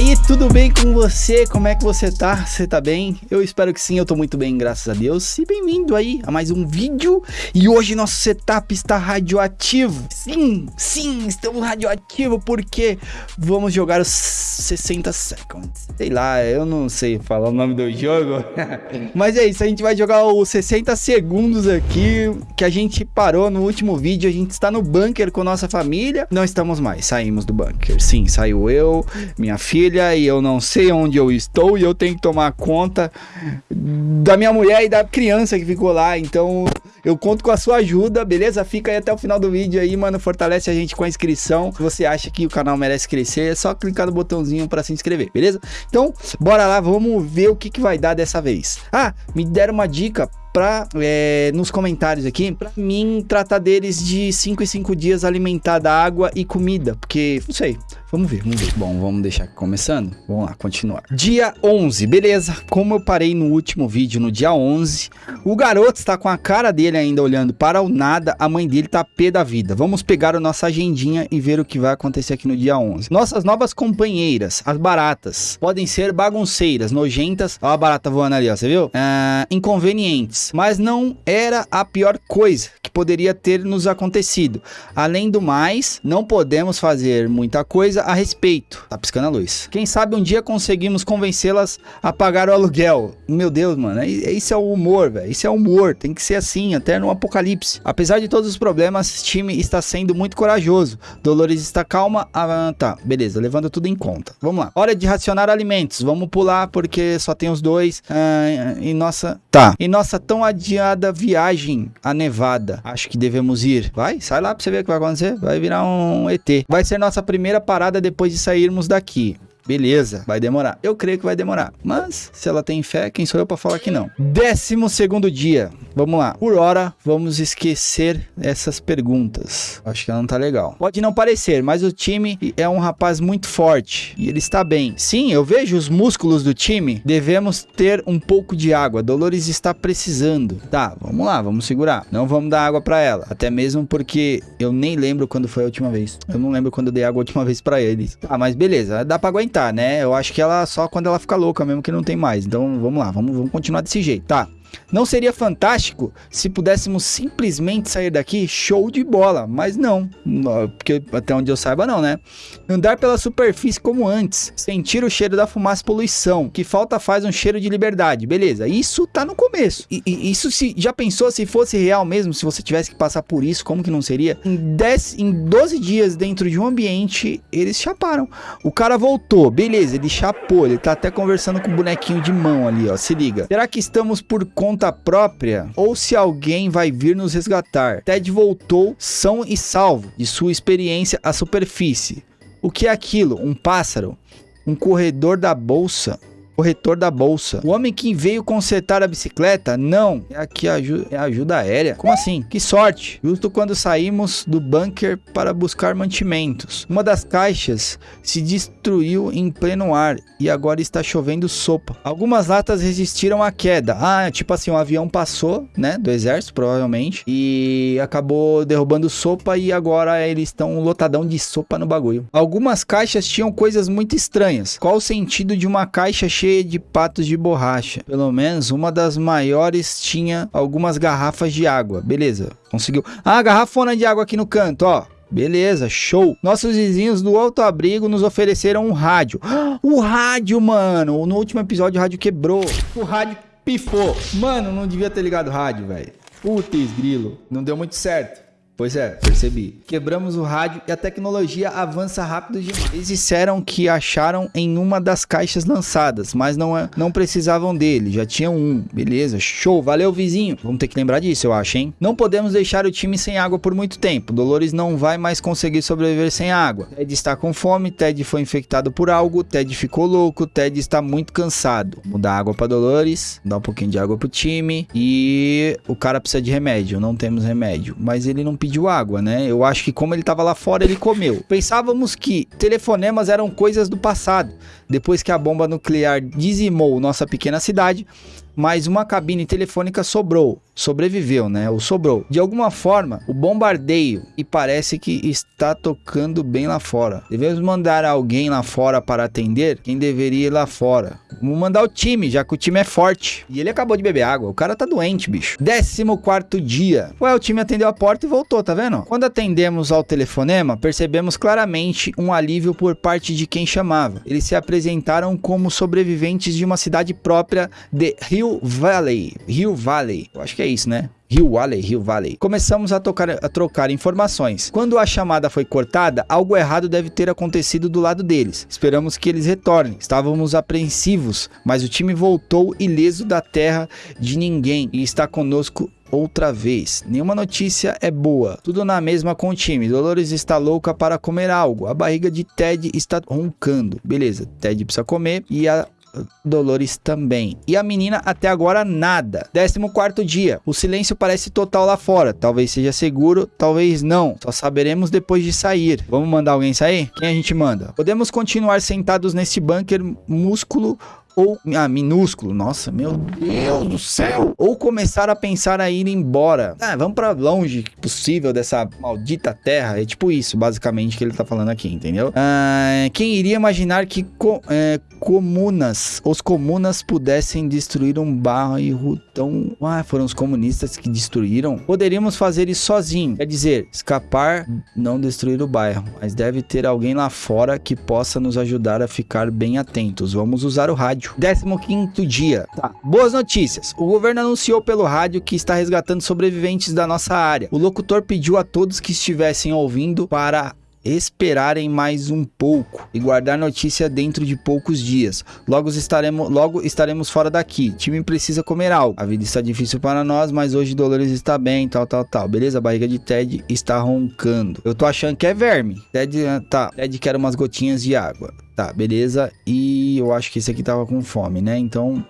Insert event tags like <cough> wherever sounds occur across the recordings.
aí, tudo bem com você? Como é que você tá? Você tá bem? Eu espero que sim, eu tô muito bem, graças a Deus. E bem-vindo aí a mais um vídeo. E hoje nosso setup está radioativo. Sim, sim, estamos radioativo porque vamos jogar os 60 seconds. Sei lá, eu não sei falar o nome do jogo. <laughs> Mas é isso, a gente vai jogar os 60 segundos aqui que a gente parou no último vídeo. A gente está no bunker com nossa família. Não estamos mais, saímos do bunker. Sim, saiu eu, minha filha e eu não sei onde eu estou e eu tenho que tomar conta da minha mulher e da criança que ficou lá. Então eu conto com a sua ajuda, beleza? Fica aí até o final do vídeo aí, mano. Fortalece a gente com a inscrição. Se você acha que o canal merece crescer, é só clicar no botãozinho para se inscrever, beleza? Então, bora lá, vamos ver o que, que vai dar dessa vez. Ah, me deram uma dica pra, é, nos comentários aqui, pra mim tratar deles de 5 em 5 dias alimentada água e comida, porque, não sei, Vamos ver, vamos ver. Bom, vamos deixar aqui começando. Vamos lá, continuar. Dia 11, beleza. Como eu parei no último vídeo, no dia 11, o garoto está com a cara dele ainda olhando para o nada. A mãe dele tá pé da vida. Vamos pegar a nossa agendinha e ver o que vai acontecer aqui no dia 11. Nossas novas companheiras, as baratas, podem ser bagunceiras, nojentas. Ó a barata voando ali, ó, você viu? Ah, inconvenientes, mas não era a pior coisa que poderia ter nos acontecido. Além do mais, não podemos fazer muita coisa a respeito. Tá piscando a luz. Quem sabe um dia conseguimos convencê-las a pagar o aluguel. Meu Deus, mano. Isso é o humor, velho. Isso é humor. Tem que ser assim, até no apocalipse. Apesar de todos os problemas, time está sendo muito corajoso. Dolores está calma. Ah, tá, beleza. Levando tudo em conta. Vamos lá. Hora de racionar alimentos. Vamos pular porque só tem os dois. Ah, e nossa... Tá. E nossa tão adiada viagem a Nevada. Acho que devemos ir. Vai, sai lá pra você ver o que vai acontecer. Vai virar um ET. Vai ser nossa primeira parada depois de sairmos daqui. Beleza, vai demorar. Eu creio que vai demorar. Mas, se ela tem fé, quem sou eu para falar que não? Décimo segundo dia. Vamos lá. Por hora, vamos esquecer essas perguntas. Acho que ela não tá legal. Pode não parecer, mas o time é um rapaz muito forte. E ele está bem. Sim, eu vejo os músculos do time. Devemos ter um pouco de água. Dolores está precisando. Tá, vamos lá, vamos segurar. Não vamos dar água para ela. Até mesmo porque eu nem lembro quando foi a última vez. Eu não lembro quando eu dei água a última vez para eles. Tá, mas beleza. Dá para aguentar né? Eu acho que ela só quando ela fica louca mesmo que não tem mais. Então vamos lá, vamos, vamos continuar desse jeito, tá? Não seria fantástico se pudéssemos simplesmente sair daqui? Show de bola, mas não, porque até onde eu saiba não, né? Andar pela superfície como antes, sentir o cheiro da fumaça e poluição, que falta faz um cheiro de liberdade, beleza? Isso tá no começo. E, e, isso se já pensou se fosse real mesmo, se você tivesse que passar por isso, como que não seria? Em, 10, em 12 dias dentro de um ambiente, eles chaparam. O cara voltou, beleza, ele chapou, ele tá até conversando com o bonequinho de mão ali, ó, se liga. Será que estamos por conta própria ou se alguém vai vir nos resgatar. Ted voltou são e salvo de sua experiência à superfície. O que é aquilo? Um pássaro? Um corredor da bolsa? Corretor da bolsa. O homem que veio consertar a bicicleta? Não. É aqui a ajuda, é ajuda aérea. Como assim? Que sorte. Justo quando saímos do bunker para buscar mantimentos. Uma das caixas se destruiu em pleno ar e agora está chovendo sopa. Algumas latas resistiram à queda. Ah, tipo assim, um avião passou, né, do exército, provavelmente, e acabou derrubando sopa e agora eles estão lotadão de sopa no bagulho. Algumas caixas tinham coisas muito estranhas. Qual o sentido de uma caixa cheia cheia de patos de borracha. Pelo menos uma das maiores tinha algumas garrafas de água. Beleza, conseguiu. Ah, garrafona de água aqui no canto, ó. Beleza, show. Nossos vizinhos do Alto Abrigo nos ofereceram um rádio. <gasps> O rádio, mano. No último episódio o rádio quebrou. O rádio pifou. Mano, não devia ter ligado o rádio, velho. Putz, grilo. Não deu muito certo. Pois é, percebi. Quebramos o rádio e a tecnologia avança rápido demais. Eles disseram que acharam em uma das caixas lançadas, mas não, é, não precisavam dele, já tinham um. Beleza, show, valeu vizinho. Vamos ter que lembrar disso, eu acho, hein? Não podemos deixar o time sem água por muito tempo. Dolores não vai mais conseguir sobreviver sem água. Ted está com fome, Ted foi infectado por algo, Ted ficou louco, Ted está muito cansado. Mudar água para Dolores, dar um pouquinho de água pro time e o cara precisa de remédio. Não temos remédio, mas ele não pediu pediu água, né? Eu acho que como ele estava lá fora, ele comeu. Pensávamos que telefonemas eram coisas do passado. Depois que a bomba nuclear dizimou nossa pequena cidade, mas uma cabine telefônica sobrou, sobreviveu, né? Ou sobrou. De alguma forma, o bombardeio e parece que está tocando bem lá fora. Devemos mandar alguém lá fora para atender? Quem deveria ir lá fora? Vamos mandar o time, já que o time é forte. E ele acabou de beber água. O cara tá doente, bicho. 14 dia. Ué, o time atendeu a porta e voltou, tá vendo? Quando atendemos ao telefonema, percebemos claramente um alívio por parte de quem chamava. Eles se apresentaram como sobreviventes de uma cidade própria de Rio Valley. Rio Valley. Eu acho que é isso, né? Rio Valley, Rio Valley. Começamos a, tocar, a trocar informações. Quando a chamada foi cortada, algo errado deve ter acontecido do lado deles. Esperamos que eles retornem. Estávamos apreensivos, mas o time voltou ileso da terra de ninguém e está conosco outra vez. Nenhuma notícia é boa. Tudo na mesma com o time. Dolores está louca para comer algo. A barriga de Ted está roncando. Beleza, Ted precisa comer e a Dolores também. E a menina até agora nada. 14 dia. O silêncio parece total lá fora. Talvez seja seguro, talvez não. Só saberemos depois de sair. Vamos mandar alguém sair? Quem a gente manda? Podemos continuar sentados nesse bunker músculo ou ah, minúsculo, nossa, meu Deus do céu, ou começar a pensar a ir embora. Ah, vamos para longe possível dessa maldita terra. É tipo isso, basicamente, que ele tá falando aqui, entendeu? Ah, quem iria imaginar que co é, comunas, os comunas pudessem destruir um bairro tão... Ah, foram os comunistas que destruíram? Poderíamos fazer isso sozinho, quer dizer, escapar, não destruir o bairro, mas deve ter alguém lá fora que possa nos ajudar a ficar bem atentos. Vamos usar o rádio rádio. 15 dia. Tá. Boas notícias. O governo anunciou pelo rádio que está resgatando sobreviventes da nossa área. O locutor pediu a todos que estivessem ouvindo para esperarem mais um pouco e guardar notícia dentro de poucos dias. Logo estaremos, logo estaremos fora daqui. Time precisa comer algo. A vida está difícil para nós, mas hoje Dolores está bem, tal, tal, tal. Beleza? A barriga de Ted está roncando. Eu tô achando que é verme. Ted, ah, tá. Ted quer umas gotinhas de água. Tá, beleza. E eu acho que esse aqui tava com fome, né? Então,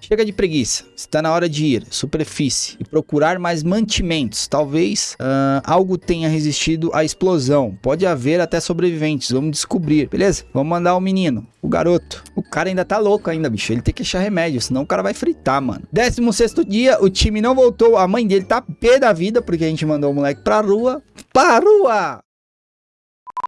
Chega de preguiça. Está na hora de ir. Superfície. E procurar mais mantimentos. Talvez uh, algo tenha resistido à explosão. Pode haver até sobreviventes. Vamos descobrir, beleza? Vamos mandar o menino. O garoto. O cara ainda tá louco ainda, bicho. Ele tem que achar remédio, senão o cara vai fritar, mano. 16 dia, o time não voltou. A mãe dele tá pé da vida, porque a gente mandou o moleque pra rua. Pra rua!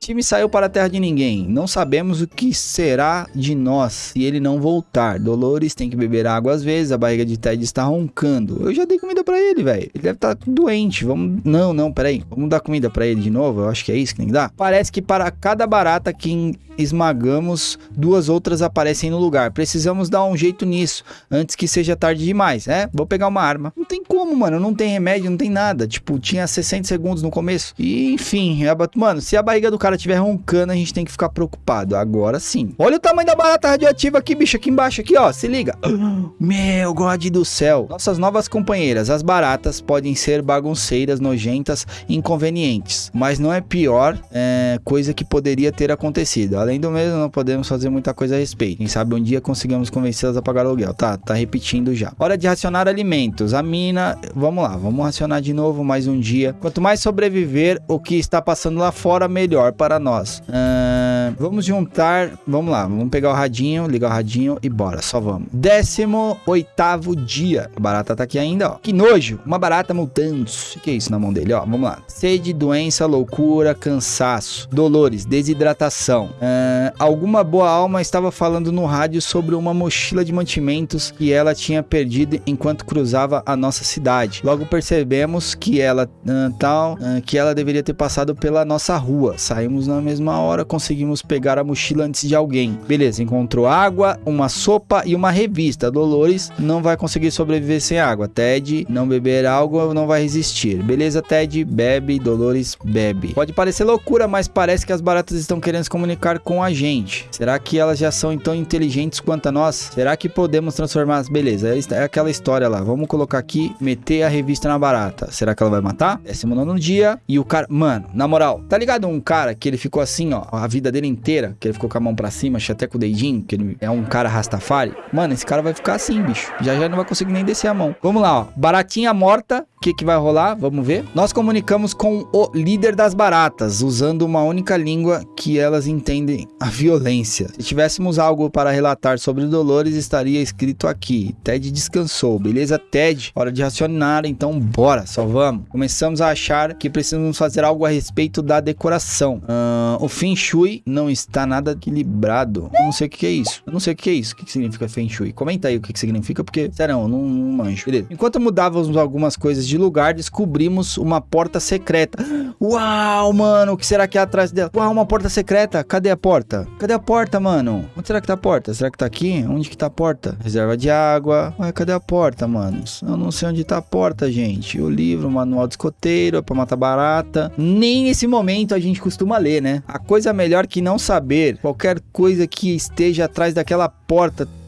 Time saiu para a terra de ninguém. Não sabemos o que será de nós se ele não voltar. Dolores tem que beber água às vezes, a barriga de Ted está roncando. Eu já dei comida para ele, velho. Ele deve estar tá doente. Vamos. Não, não, peraí. Vamos dar comida para ele de novo? Eu acho que é isso que tem que dar. Parece que para cada barata que esmagamos, duas outras aparecem no lugar. Precisamos dar um jeito nisso antes que seja tarde demais, né? Vou pegar uma arma. Não tem como, mano. Não tem remédio, não tem nada. Tipo, tinha 60 segundos no começo. E, enfim, é mano, se a barriga do cara estiver roncando, a gente tem que ficar preocupado. Agora sim. Olha o tamanho da barata radioativa aqui, bicho, aqui embaixo, aqui, ó. Se liga. <gasps> Meu God do céu. Nossas novas companheiras, as baratas, podem ser bagunceiras, nojentas, inconvenientes. Mas não é pior é, coisa que poderia ter acontecido. Além do mesmo, não podemos fazer muita coisa a respeito. Quem sabe um dia conseguimos convencê-las a pagar aluguel. Tá, tá repetindo já. Hora de racionar alimentos. A mina, vamos lá, vamos racionar de novo mais um dia. Quanto mais sobreviver o que está passando lá fora, melhor para nós. Uh, vamos juntar, vamos lá, vamos pegar o radinho, ligar o radinho e bora, só vamos. 18 dia. A barata tá aqui ainda, ó. Que nojo, uma barata mutando. O que é isso na mão dele, ó? Vamos lá. Sede, doença, loucura, cansaço, dolores, desidratação. Uh, alguma boa alma estava falando no rádio sobre uma mochila de mantimentos que ela tinha perdido enquanto cruzava a nossa cidade. Logo percebemos que ela uh, tal, que ela deveria ter passado pela nossa rua. Saímos na mesma hora, conseguimos pegar a mochila antes de alguém. Beleza, encontrou água, uma sopa e uma revista. Dolores não vai conseguir sobreviver sem água. Ted, não beber água, não vai resistir. Beleza, Ted, bebe, Dolores, bebe. Pode parecer loucura, mas parece que as baratas estão querendo se comunicar com a gente. Será que elas já são tão inteligentes quanto a nós? Será que podemos transformar... Beleza, é aquela história lá. Vamos colocar aqui, meter a revista na barata. Será que ela vai matar? Décimo nono dia. E o cara... Mano, na moral, tá ligado um cara que ele ficou assim, ó, a vida dele inteira, que ele ficou com a mão pra cima, até com o dedinho, que ele é um cara rastafari. Mano, esse cara vai ficar assim, bicho. Já já não vai conseguir nem descer a mão. Vamos lá, ó. Baratinha morta, que, que vai rolar? Vamos ver. Nós comunicamos com o líder das baratas, usando uma única língua que elas entendem a violência. Se tivéssemos algo para relatar sobre Dolores, estaria escrito aqui. Ted descansou, beleza, Ted? Hora de racionar, então bora, só vamos. Começamos a achar que precisamos fazer algo a respeito da decoração. Uh, o Feng Shui não está nada equilibrado. Eu não sei o que é isso. Eu não sei o que é isso. O que significa Feng Shui? Comenta aí o que significa, porque, sério, eu não, não manjo. Beleza. Enquanto mudávamos algumas coisas de lugar, descobrimos uma porta secreta. Uau, mano, o que será que é atrás dela? Uau, uma porta secreta. Cadê a porta? Cadê a porta, mano? Onde será que tá a porta? Será que tá aqui? Onde que tá a porta? Reserva de água. Ué, cadê a porta, mano? Eu não sei onde tá a porta, gente. O livro, o manual de escoteiro, é pra matar barata. Nem nesse momento a gente costuma ler, né? A coisa melhor que não saber. Qualquer coisa que esteja atrás daquela porta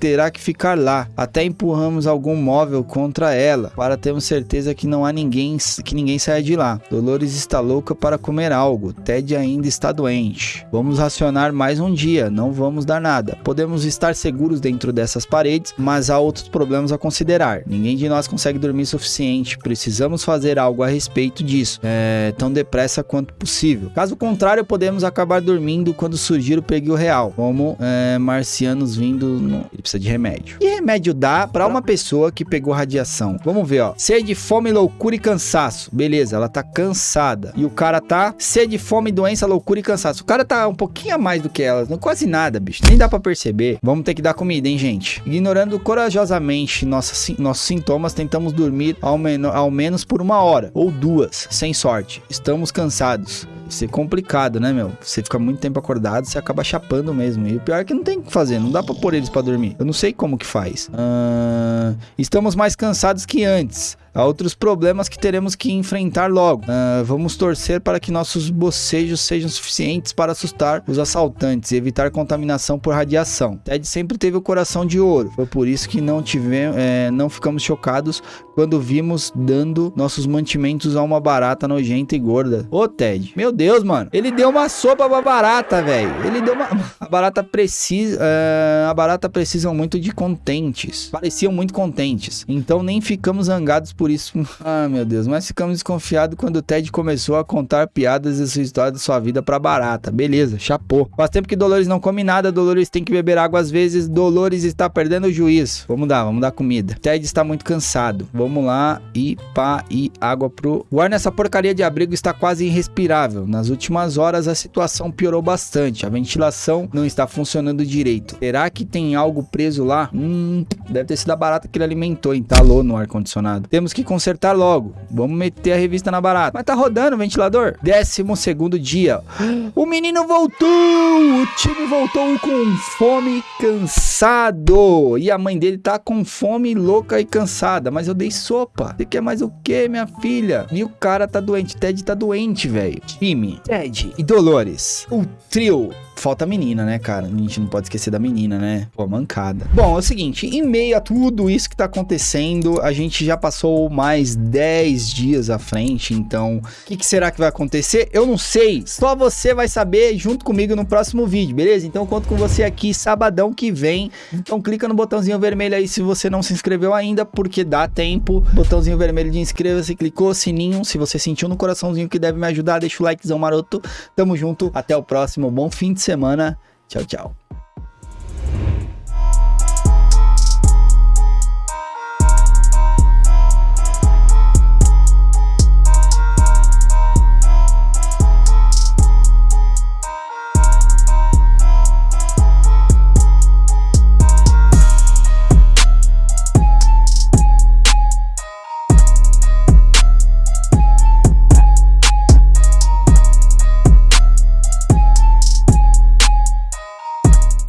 terá que ficar lá. Até empurramos algum móvel contra ela para termos certeza que não há ninguém que ninguém saia de lá. Dolores está louca para comer algo. Ted ainda está doente. Vamos racionar mais um dia. Não vamos dar nada. Podemos estar seguros dentro dessas paredes, mas há outros problemas a considerar. Ninguém de nós consegue dormir o suficiente. Precisamos fazer algo a respeito disso, é, tão depressa quanto possível. Caso contrário, podemos acabar dormindo quando surgir o perigo real, como é, marcianos vindo no... Ele precisa de remédio. E remédio dá para uma pessoa que pegou radiação? Vamos ver, ó. Sede, fome, loucura e cansaço. Beleza, ela tá cansada. E o cara tá sede, fome, doença, loucura e cansaço. O cara tá um pouquinho a mais do que ela. Não, quase nada, bicho. Nem dá para perceber. Vamos ter que dar comida, hein, gente? Ignorando corajosamente nossas, nossos sintomas, tentamos dormir ao, men ao menos por uma hora ou duas, sem sorte. Estamos cansados ser complicado, né, meu? Você fica muito tempo acordado, você acaba chapando mesmo. E o pior é que não tem o que fazer, não dá pra pôr eles pra dormir. Eu não sei como que faz. Uh, estamos mais cansados que antes. Há outros problemas que teremos que enfrentar logo. Uh, vamos torcer para que nossos bocejos sejam suficientes para assustar os assaltantes e evitar contaminação por radiação. Ted sempre teve o coração de ouro. Foi por isso que não tivemos, é, não ficamos chocados quando vimos dando nossos mantimentos a uma barata nojenta e gorda. Ô Ted, meu Deus, mano, ele deu uma sopa pra barata, velho. Ele deu uma, <laughs> a barata precisa, uh, a barata precisam muito de contentes. Pareciam muito contentes. Então nem ficamos zangados por por isso. Ah, meu Deus, mas ficamos desconfiados quando o Ted começou a contar piadas e sua história da sua vida pra barata. Beleza, chapô. Faz tempo que Dolores não come nada, Dolores tem que beber água às vezes, Dolores está perdendo o juízo. Vamos dar, vamos dar comida. Ted está muito cansado. Vamos lá e pá e água pro. O ar nessa porcaria de abrigo está quase irrespirável. Nas últimas horas a situação piorou bastante. A ventilação não está funcionando direito. Será que tem algo preso lá? Hum, deve ter sido a barata que ele alimentou, entalou no ar condicionado. Temos que consertar logo. Vamos meter a revista na barata. Mas tá rodando o ventilador. Décimo segundo dia. <gasps> O menino voltou! O time voltou com fome cansado. E a mãe dele tá com fome louca e cansada. Mas eu dei sopa. Você quer mais o que, minha filha? E o cara tá doente. Ted tá doente, velho. Time, Ted e Dolores. O trio falta a menina, né, cara? A gente não pode esquecer da menina, né? Pô, mancada. Bom, é o seguinte, em meio a tudo isso que tá acontecendo, a gente já passou mais 10 dias à frente, então o que, que, será que vai acontecer? Eu não sei, só você vai saber junto comigo no próximo vídeo, beleza? Então conto com você aqui sabadão que vem, então clica no botãozinho vermelho aí se você não se inscreveu ainda, porque dá tempo, botãozinho vermelho de inscreva-se, clicou, sininho, se você sentiu no coraçãozinho que deve me ajudar, deixa o likezão maroto, tamo junto, até o próximo, bom fim de semana. Tchau, tchau.